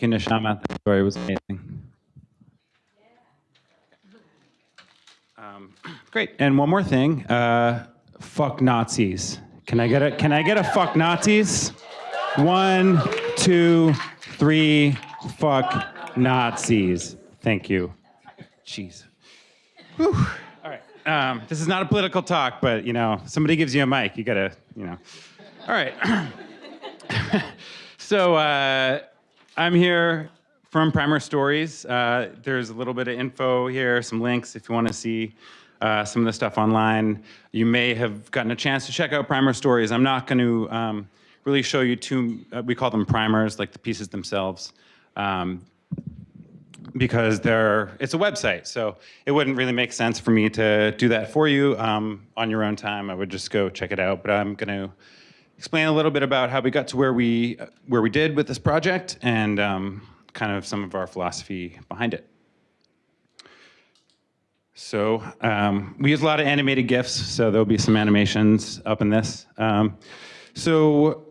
Thank you, Nishama. That story was amazing. Um, great. And one more thing. Uh, fuck Nazis. Can I get a Can I get a fuck Nazis? One, two, three. Fuck Nazis. Thank you. Jeez. Whew. All right. Um, this is not a political talk, but you know, somebody gives you a mic, you gotta, you know. All right. so uh, I'm here from Primer Stories. Uh, there's a little bit of info here, some links if you want to see uh, some of the stuff online. You may have gotten a chance to check out Primer Stories. I'm not going to um, really show you two, uh, we call them primers, like the pieces themselves. Um, because they're it's a website so it wouldn't really make sense for me to do that for you um, on your own time i would just go check it out but i'm going to explain a little bit about how we got to where we where we did with this project and um, kind of some of our philosophy behind it so um, we use a lot of animated gifs so there'll be some animations up in this um, so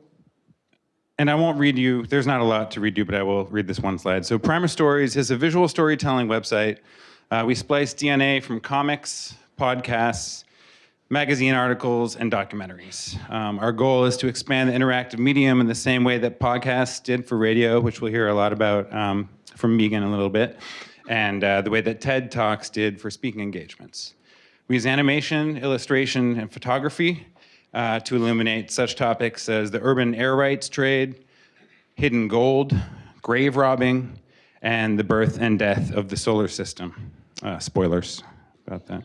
and I won't read you, there's not a lot to read you, but I will read this one slide. So Primer Stories is a visual storytelling website. Uh, we splice DNA from comics, podcasts, magazine articles, and documentaries. Um, our goal is to expand the interactive medium in the same way that podcasts did for radio, which we'll hear a lot about um, from Megan in a little bit, and uh, the way that TED Talks did for speaking engagements. We use animation, illustration, and photography uh, to illuminate such topics as the urban air rights trade, hidden gold, grave robbing, and the birth and death of the solar system. Uh, spoilers about that.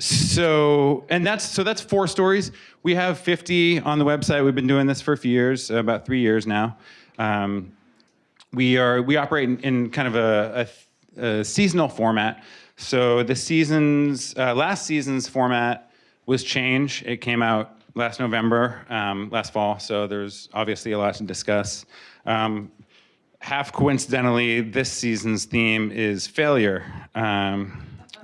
Uh, so, and that's so that's four stories. We have 50 on the website. We've been doing this for a few years, about three years now. Um, we are we operate in, in kind of a, a, a, seasonal format. So the seasons, uh, last season's format was change. It came out last November, um, last fall, so there's obviously a lot to discuss. Um, half coincidentally, this season's theme is failure, um,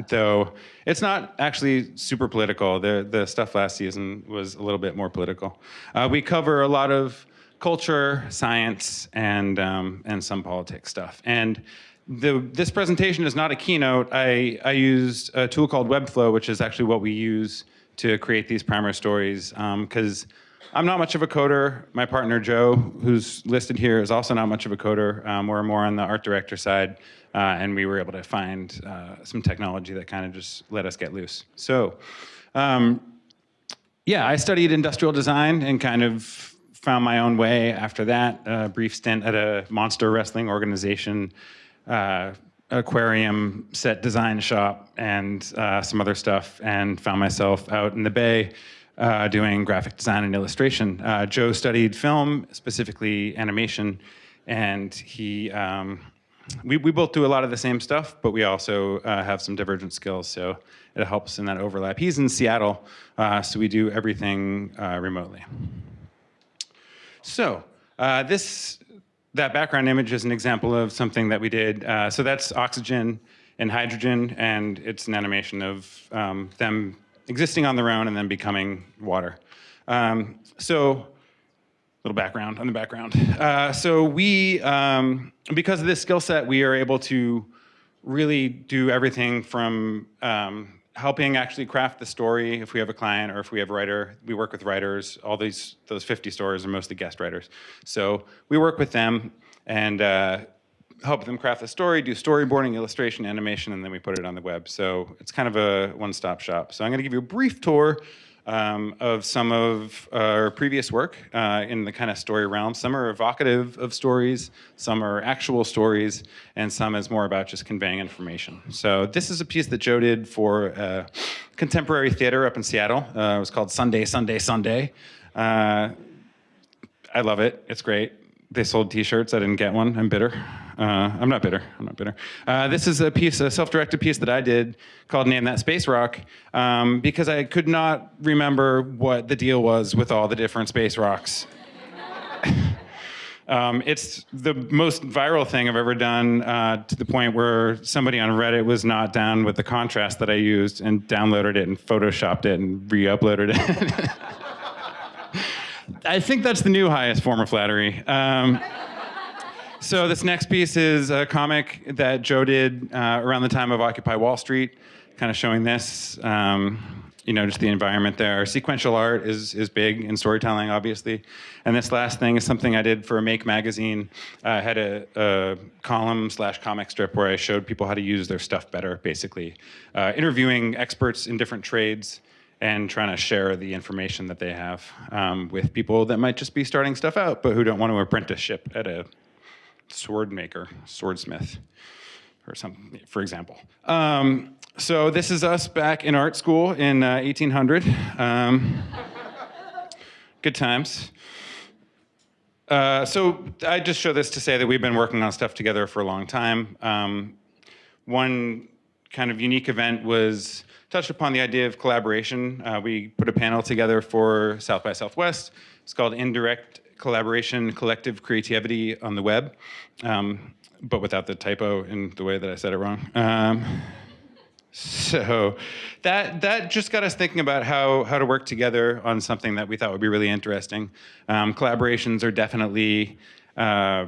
though it's not actually super political. The, the stuff last season was a little bit more political. Uh, we cover a lot of culture, science, and, um, and some politics stuff. And the, this presentation is not a keynote. I, I used a tool called Webflow, which is actually what we use to create these primer stories because um, I'm not much of a coder. My partner Joe, who's listed here, is also not much of a coder. Um, we're more on the art director side, and we were able to find uh, some technology that kind of just let us get loose. So, um, yeah, I studied industrial design and kind of found my own way after that. A brief stint at a monster wrestling organization. Uh, aquarium set design shop and uh, some other stuff and found myself out in the Bay uh, doing graphic design and illustration. Uh, Joe studied film, specifically animation, and he, um, we, we both do a lot of the same stuff, but we also uh, have some divergent skills, so it helps in that overlap. He's in Seattle, uh, so we do everything uh, remotely. So, this that background image is an example of something that we did. Uh, so that's oxygen and hydrogen, and it's an animation of um, them existing on their own and then becoming water. Um, so, little background on the background. Uh, so we, um, because of this skill set, we are able to really do everything from um, helping actually craft the story if we have a client or if we have a writer. We work with writers. All these those 50 stories are mostly guest writers. So we work with them and uh, help them craft the story, do storyboarding, illustration, animation, and then we put it on the web. So it's kind of a one-stop shop. So I'm going to give you a brief tour um, of some of our previous work uh, in the kind of story realm. Some are evocative of stories, some are actual stories, and some is more about just conveying information. So this is a piece that Joe did for contemporary theater up in Seattle. Uh, it was called Sunday, Sunday, Sunday. Uh, I love it. It's great they sold T-shirts. I didn't get one. I'm bitter. Uh, I'm not bitter. I'm not bitter. Uh, this is a piece, a self-directed piece that I did called "Name That Space Rock" um, because I could not remember what the deal was with all the different space rocks. um, it's the most viral thing I've ever done uh, to the point where somebody on Reddit was not down with the contrast that I used and downloaded it and photoshopped it and re-uploaded it. I think that's the new highest form of flattery. Um, so this next piece is a comic that Joe did uh, around the time of Occupy Wall Street, kind of showing this. Um, you know, just the environment there. Sequential art is is big in storytelling, obviously. And this last thing is something I did for Make magazine. Uh, I had a, a column slash comic strip where I showed people how to use their stuff better, basically, uh, interviewing experts in different trades and trying to share the information that they have um, with people that might just be starting stuff out, but who don't want to apprenticeship at a sword maker, swordsmith, or something, for example. Um, so this is us back in art school in uh, 1800. Um, good times. Uh, so I just show this to say that we've been working on stuff together for a long time. Um, one kind of unique event was touched upon the idea of collaboration. Uh, we put a panel together for South by Southwest. It's called Indirect Collaboration, Collective Creativity on the Web, um, but without the typo in the way that I said it wrong. Um, so that that just got us thinking about how how to work together on something that we thought would be really interesting. Um, collaborations are definitely uh,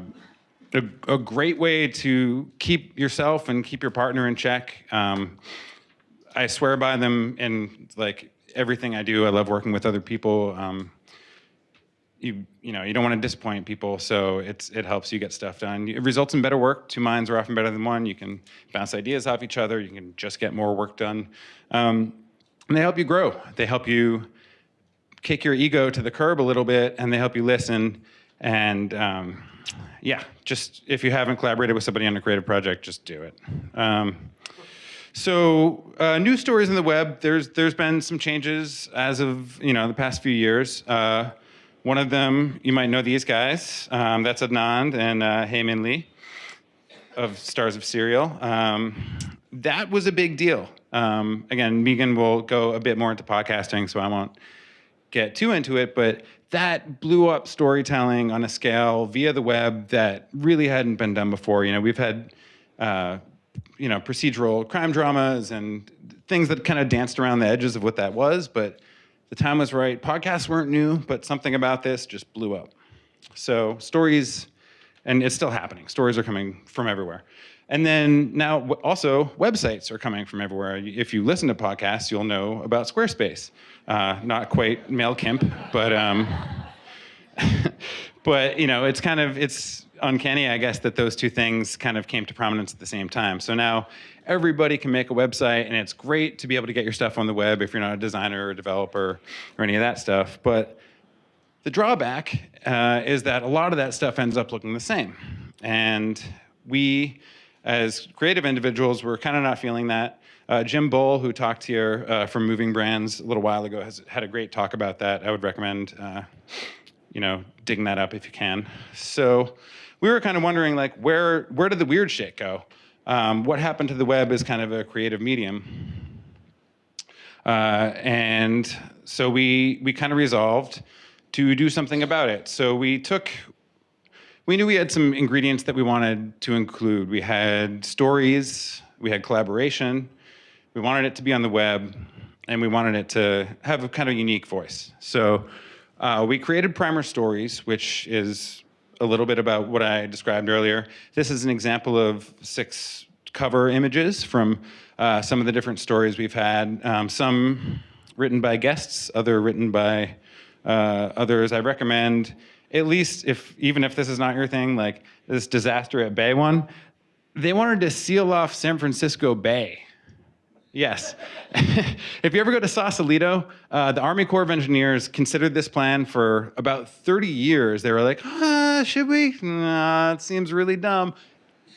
a, a, great way to keep yourself and keep your partner in check. Um, I swear by them in like everything I do. I love working with other people. Um, you you know you don't want to disappoint people, so it's it helps you get stuff done. It results in better work. Two minds are often better than one. You can bounce ideas off each other. You can just get more work done, um, and they help you grow. They help you kick your ego to the curb a little bit, and they help you listen. And um, yeah, just if you haven't collaborated with somebody on a creative project, just do it. Um, so uh, news stories in the web. There's there's been some changes as of you know the past few years. Uh, one of them, you might know these guys. Um, that's Adnan and uh, Hae Min Lee of Stars of Serial. Um, that was a big deal. Um, again, Megan will go a bit more into podcasting, so I won't get too into it, but that blew up storytelling on a scale via the web that really hadn't been done before. You know, we've had, uh, you know, procedural crime dramas and things that kind of danced around the edges of what that was, but the time was right. Podcasts weren't new, but something about this just blew up. So stories, and it's still happening. Stories are coming from everywhere. And then now also websites are coming from everywhere. If you listen to podcasts, you'll know about Squarespace. Uh, not quite MailChimp, but um, but you know, it's kind of it's uncanny, I guess, that those two things kind of came to prominence at the same time. So now everybody can make a website, and it's great to be able to get your stuff on the web if you're not a designer or a developer or any of that stuff. But the drawback uh, is that a lot of that stuff ends up looking the same. And we, as creative individuals, we're kind of not feeling that. Uh, Jim Bull, who talked here uh, from Moving Brands a little while ago, has had a great talk about that. I would recommend, uh, you know, digging that up if you can. So we were kind of wondering like where where did the weird shit go? Um, what happened to the web as kind of a creative medium? Uh, and so we we kind of resolved to do something about it. So we took we knew we had some ingredients that we wanted to include. We had stories, we had collaboration, we wanted it to be on the web, and we wanted it to have a kind of unique voice. So uh, we created Primer Stories, which is a little bit about what I described earlier. This is an example of six cover images from uh, some of the different stories we've had. Um, some written by guests, other written by uh, others. I recommend, at least if even if this is not your thing, like this disaster at Bay one, they wanted to seal off San Francisco Bay. Yes. if you ever go to Sausalito, uh, the Army Corps of Engineers considered this plan for about 30 years. They were like, ah, should we? Nah, it seems really dumb,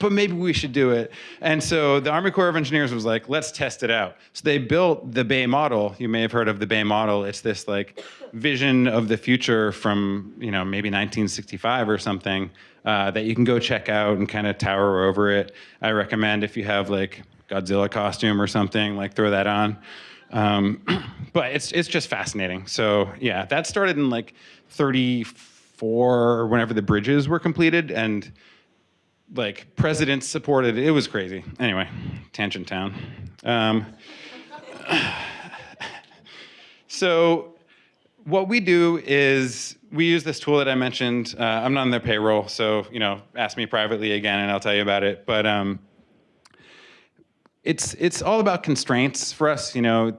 but maybe we should do it. And so the Army Corps of Engineers was like, let's test it out. So they built the Bay model. You may have heard of the Bay model. It's this like vision of the future from, you know, maybe 1965 or something uh, that you can go check out and kind of tower over it. I recommend if you have like Godzilla costume or something, like throw that on. Um, but it's it's just fascinating. So yeah, that started in like 34 or whenever the bridges were completed and like presidents supported it. was crazy. Anyway, tangent town. Um, so what we do is we use this tool that I mentioned. Uh, I'm not on their payroll, so you know, ask me privately again, and I'll tell you about it. But um, it's it's all about constraints for us. You know,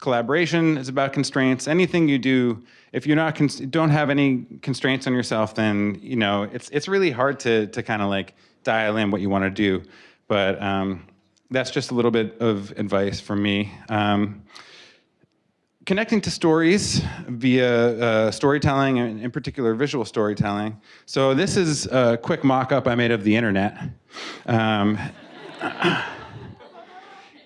collaboration is about constraints. Anything you do, if you're not don't have any constraints on yourself, then you know it's it's really hard to to kind of like dial in what you want to do. But um, that's just a little bit of advice from me. Um, connecting to stories via uh, storytelling, and in particular visual storytelling. So this is a quick mock-up I made of the internet. Um,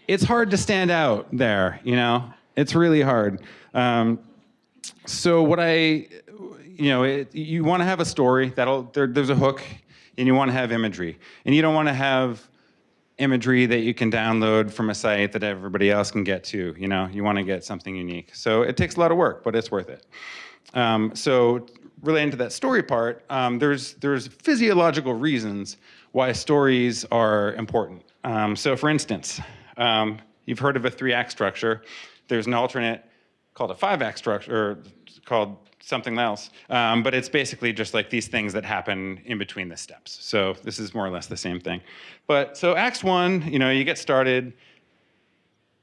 it's hard to stand out there, you know? It's really hard. Um, so what I, you know, it, you want to have a story that'll, there, there's a hook, and you want to have imagery. And you don't want to have imagery that you can download from a site that everybody else can get to. You know, you want to get something unique. So it takes a lot of work, but it's worth it. Um, so relating to that story part, um, there's there's physiological reasons why stories are important. Um, so for instance, um, you've heard of a three-act structure. There's an alternate called a five-act structure, or called something else. Um, but it's basically just like these things that happen in between the steps. So this is more or less the same thing. But so Act 1, you know, you get started.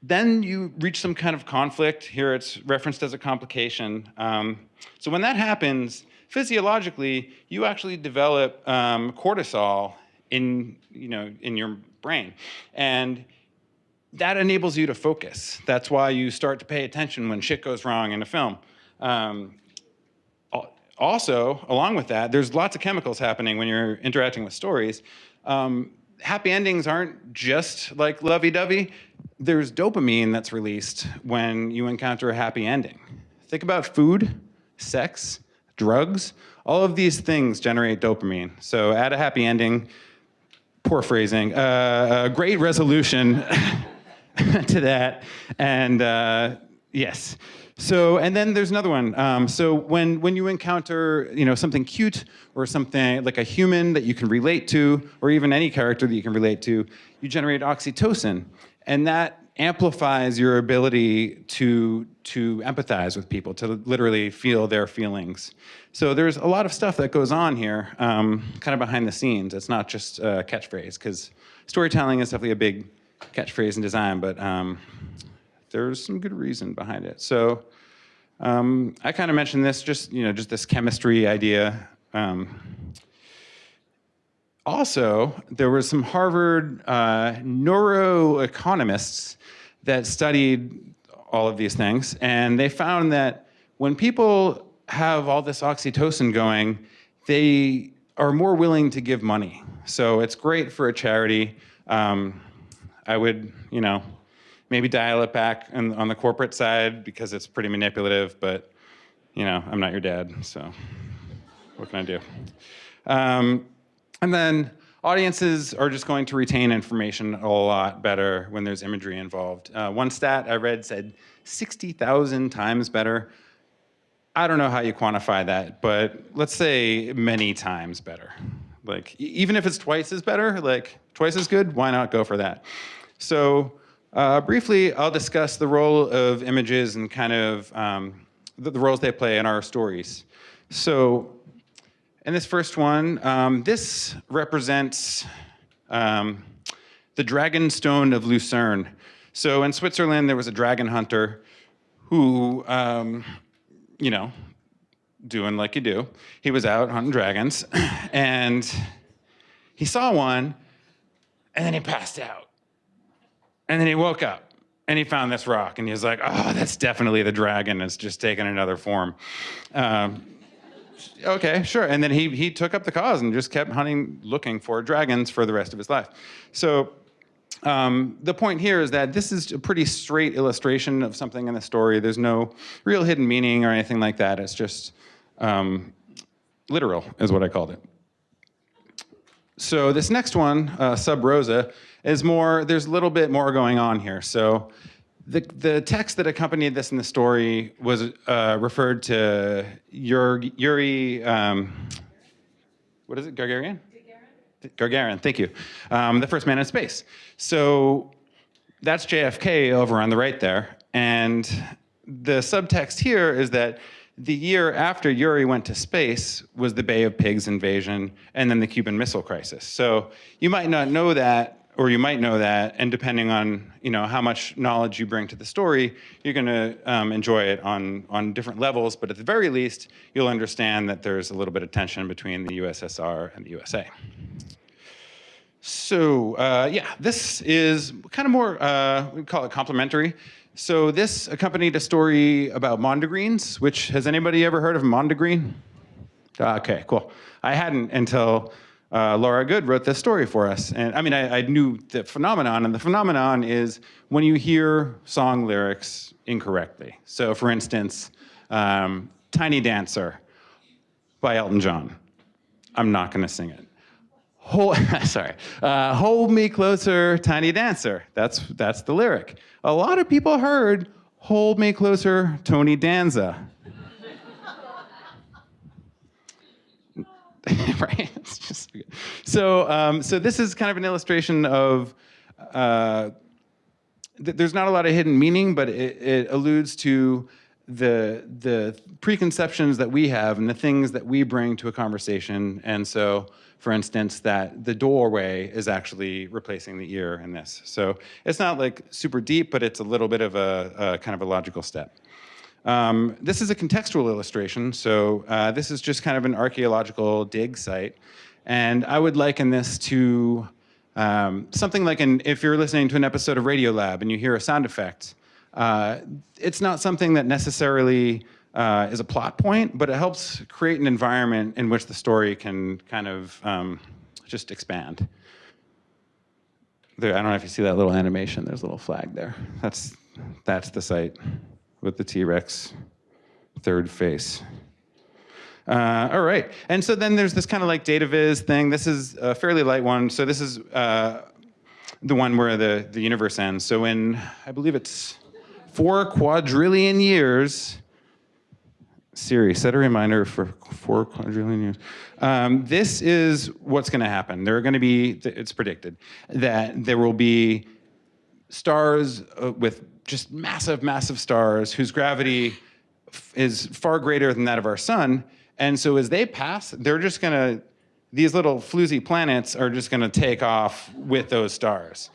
Then you reach some kind of conflict. Here it's referenced as a complication. Um, so when that happens, physiologically, you actually develop um, cortisol in, you know, in your brain. And that enables you to focus. That's why you start to pay attention when shit goes wrong in a film. Um, also, along with that, there's lots of chemicals happening when you're interacting with stories. Um, happy endings aren't just like lovey-dovey. There's dopamine that's released when you encounter a happy ending. Think about food, sex, drugs. All of these things generate dopamine. So add a happy ending, poor phrasing, uh, a great resolution to that, and uh, yes. So, and then there's another one. Um, so when, when you encounter, you know, something cute or something like a human that you can relate to, or even any character that you can relate to, you generate oxytocin. And that amplifies your ability to, to empathize with people, to literally feel their feelings. So there's a lot of stuff that goes on here, um, kind of behind the scenes. It's not just a catchphrase, because storytelling is definitely a big catchphrase in design, but um, there's some good reason behind it. So um, I kind of mentioned this, just, you know, just this chemistry idea. Um, also, there were some Harvard uh, neuroeconomists that studied all of these things, and they found that when people have all this oxytocin going, they are more willing to give money. So it's great for a charity. Um, I would, you know, maybe dial it back on, on the corporate side because it's pretty manipulative, but you know, I'm not your dad, so what can I do? Um, and then audiences are just going to retain information a lot better when there's imagery involved. Uh, one stat I read said 60,000 times better. I don't know how you quantify that, but let's say many times better. Like, even if it's twice as better, like twice as good, why not go for that? So uh, briefly, I'll discuss the role of images and kind of um, the, the, roles they play in our stories. So in this first one, um, this represents um, the dragon stone of Lucerne. So in Switzerland, there was a dragon hunter who, um, you know, doing like you do. He was out hunting dragons and he saw one and then he passed out. And then he woke up and he found this rock and he was like, oh, that's definitely the dragon. It's just taken another form. Um, okay, sure. And then he, he took up the cause and just kept hunting, looking for dragons for the rest of his life. So um, the point here is that this is a pretty straight illustration of something in the story. There's no real hidden meaning or anything like that. It's just um, literal is what I called it. So this next one, uh, Sub Rosa, is more, there's a little bit more going on here. So the, the text that accompanied this in the story was uh, referred to Yuri, Yuri um, what is it, Gagarin? Gagarin, thank you. Um, the first man in space. So that's JFK over on the right there. And the subtext here is that the year after Yuri went to space was the Bay of Pigs invasion and then the Cuban Missile Crisis. So you might not know that, or you might know that, and depending on you know how much knowledge you bring to the story, you're going to um, enjoy it on on different levels. But at the very least, you'll understand that there's a little bit of tension between the USSR and the USA. So uh, yeah, this is kind of more, uh, we call it complementary. So this accompanied a story about mondegreens, which, has anybody ever heard of mondegreen? Ah, okay, cool. I hadn't until uh, Laura Good wrote this story for us. And I mean, I, I, knew the phenomenon, and the phenomenon is when you hear song lyrics incorrectly. So for instance, um, Tiny Dancer by Elton John. I'm not gonna sing it. Hold, sorry, uh, hold me closer, tiny dancer. That's, that's the lyric. A lot of people heard, hold me closer, Tony Danza. right? It's just, so, um, so this is kind of an illustration of, uh, th there's not a lot of hidden meaning, but it, it alludes to the, the preconceptions that we have and the things that we bring to a conversation. And so for instance, that the doorway is actually replacing the ear in this. So it's not like super deep, but it's a little bit of a, a kind of a logical step. Um, this is a contextual illustration, so uh, this is just kind of an archaeological dig site. And I would liken this to um, something like an, if you're listening to an episode of Radiolab and you hear a sound effect, uh, it's not something that necessarily uh, is a plot point, but it helps create an environment in which the story can kind of um, just expand. There, I don't know if you see that little animation. There's a little flag there. That's that's the site with the T-Rex third face. Uh, all right, and so then there's this kind of like data viz thing. This is a fairly light one. So this is uh, the one where the, the universe ends. So in, I believe it's four quadrillion years, Siri, set a reminder for four quadrillion years. Um, this is what's going to happen. There are going to be, it's predicted, that there will be stars uh, with just massive, massive stars whose gravity is far greater than that of our sun. And so as they pass, they're just going to, these little floozy planets are just going to take off with those stars.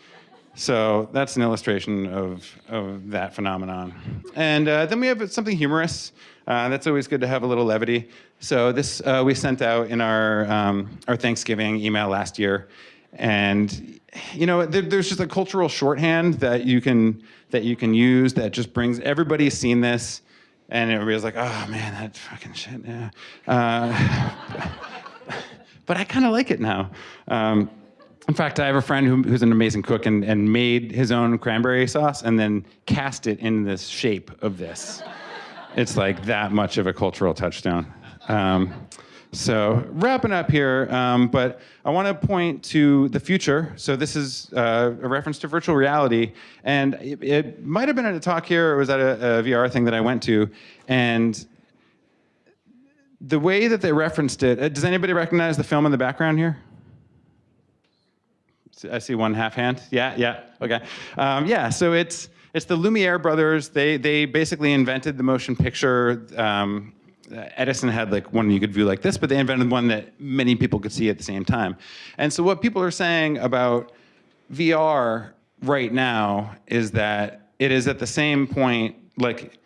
So that's an illustration of, of that phenomenon. And uh, then we have something humorous. Uh, that's always good to have a little levity. So this uh, we sent out in our, um, our Thanksgiving email last year. And you know, there, there's just a cultural shorthand that you can that you can use that just brings everybody's seen this, and everybody's like, oh man, that fucking shit. Yeah. Uh, but I kind of like it now. Um, in fact, I have a friend who, who's an amazing cook and, and made his own cranberry sauce and then cast it in the shape of this. it's like that much of a cultural touchstone. Um, so wrapping up here, um, but I want to point to the future. So this is uh, a reference to virtual reality, and it, it might have been at a talk here, or it was at a, a VR thing that I went to, and the way that they referenced it, uh, does anybody recognize the film in the background here? I see one half hand. Yeah, yeah, okay. Um, yeah, so it's it's the Lumiere brothers. They they basically invented the motion picture. Um, Edison had like one you could view like this, but they invented one that many people could see at the same time. And so what people are saying about VR right now is that it is at the same point like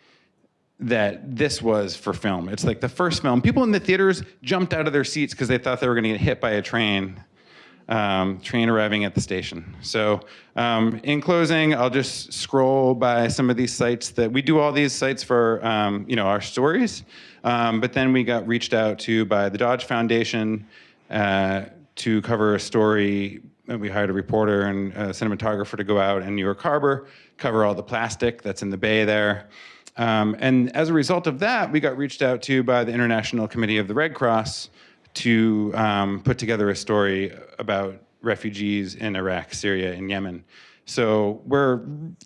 that this was for film. It's like the first film. People in the theaters jumped out of their seats because they thought they were going to get hit by a train um, train arriving at the station. So um, in closing, I'll just scroll by some of these sites that we do all these sites for um, you know our stories, um, but then we got reached out to by the Dodge Foundation uh, to cover a story. We hired a reporter and a cinematographer to go out in New York Harbor, cover all the plastic that's in the bay there. Um, and as a result of that, we got reached out to by the International Committee of the Red Cross to um, put together a story about refugees in Iraq, Syria, and Yemen. So we're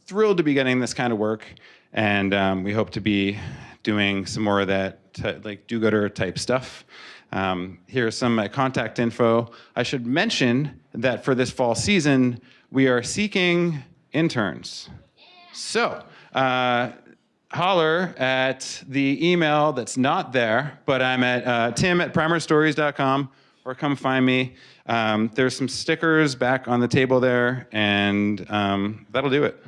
thrilled to be getting this kind of work, and um, we hope to be doing some more of that like do-gooder type stuff. Um, here's some uh, contact info. I should mention that for this fall season, we are seeking interns. So, uh, holler at the email that's not there, but I'm at uh, tim at primerstories.com or come find me. Um, there's some stickers back on the table there, and um, that'll do it.